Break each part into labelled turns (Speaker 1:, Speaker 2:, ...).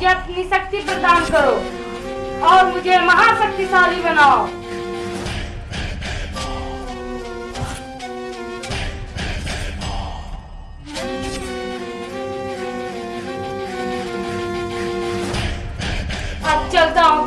Speaker 1: शक्ति प्रदान करो और मुझे महाशक्तिशाली बनाओ। अब चलता हूँ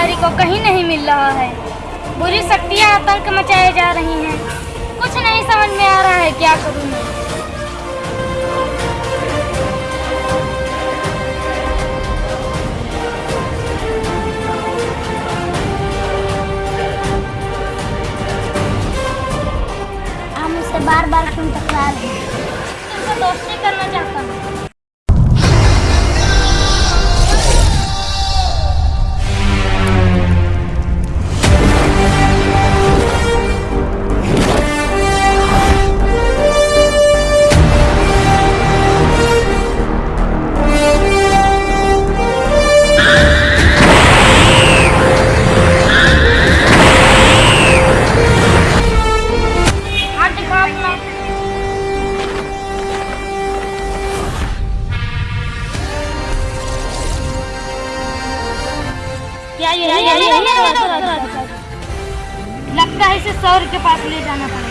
Speaker 2: उत्तराधिकारी को कहीं नहीं मिल रहा है। बुरी शक्तियाँ आतंक मचाए जा रही हैं। कुछ नहीं समझ में आ रहा है क्या करूँ मैं।
Speaker 3: बार बार क्यों टकरा रहे हैं।
Speaker 2: दोस्ती करना चाहता हूँ। लगता है इसे सौर के पास ले जाना पड़ेगा।